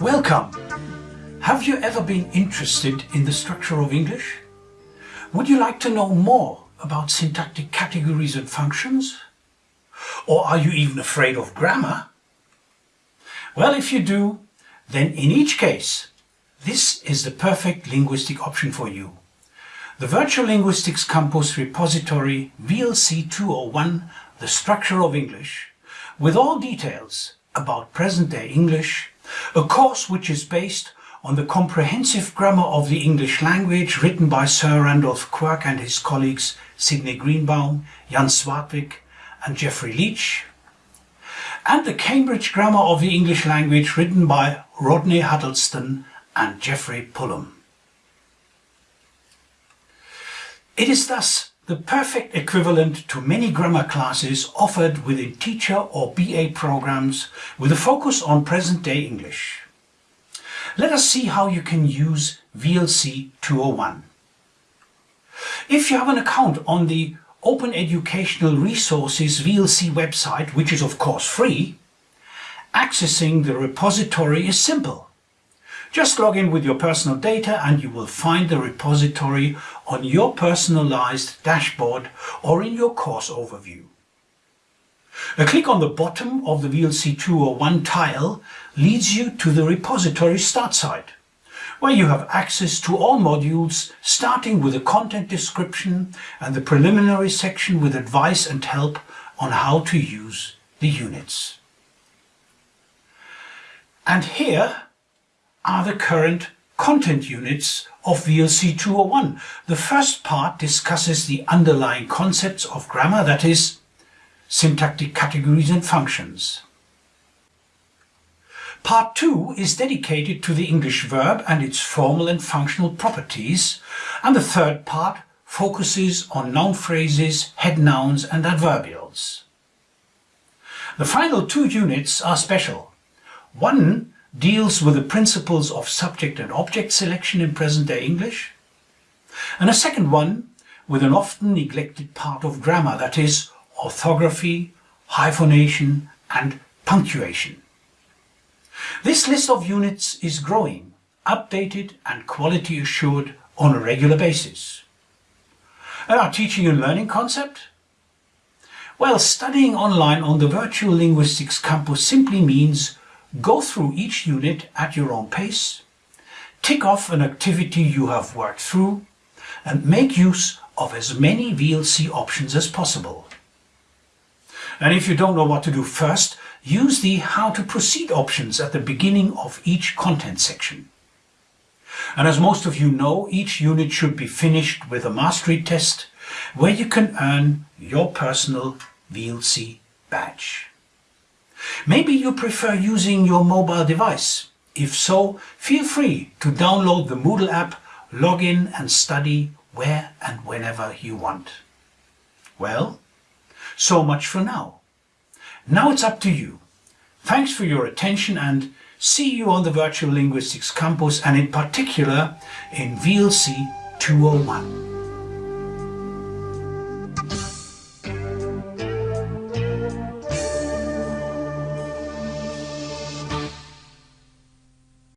Welcome! Have you ever been interested in the structure of English? Would you like to know more about syntactic categories and functions? Or are you even afraid of grammar? Well, if you do, then in each case, this is the perfect linguistic option for you. The Virtual Linguistics Campus repository VLC 201, The Structure of English, with all details about present-day English, a course which is based on the comprehensive grammar of the English language written by Sir Randolph Quirk and his colleagues Sidney Greenbaum, Jan Svartvik and Geoffrey Leech, and the Cambridge Grammar of the English Language written by Rodney Huddleston and Geoffrey Pullum. It is thus the perfect equivalent to many grammar classes offered within teacher or BA programs with a focus on present-day English. Let us see how you can use VLC 201. If you have an account on the Open Educational Resources VLC website, which is of course free, accessing the repository is simple. Just log in with your personal data and you will find the repository on your personalized dashboard or in your course overview. A click on the bottom of the VLC 201 tile leads you to the repository start site where you have access to all modules starting with a content description and the preliminary section with advice and help on how to use the units. And here are the current content units of VLC 201. The first part discusses the underlying concepts of grammar, that is, syntactic categories and functions. Part 2 is dedicated to the English verb and its formal and functional properties, and the third part focuses on noun phrases, head nouns and adverbials. The final two units are special. One deals with the principles of subject and object selection in present-day English, and a second one with an often neglected part of grammar, that is, orthography, hyphenation and punctuation. This list of units is growing, updated and quality assured on a regular basis. And our teaching and learning concept? Well, studying online on the Virtual Linguistics Campus simply means go through each unit at your own pace, tick off an activity you have worked through, and make use of as many VLC options as possible. And if you don't know what to do first, use the How to Proceed options at the beginning of each content section. And as most of you know, each unit should be finished with a mastery test where you can earn your personal VLC badge. Maybe you prefer using your mobile device. If so, feel free to download the Moodle app, log in and study where and whenever you want. Well, so much for now. Now it's up to you. Thanks for your attention and see you on the Virtual Linguistics Campus and in particular in VLC 201.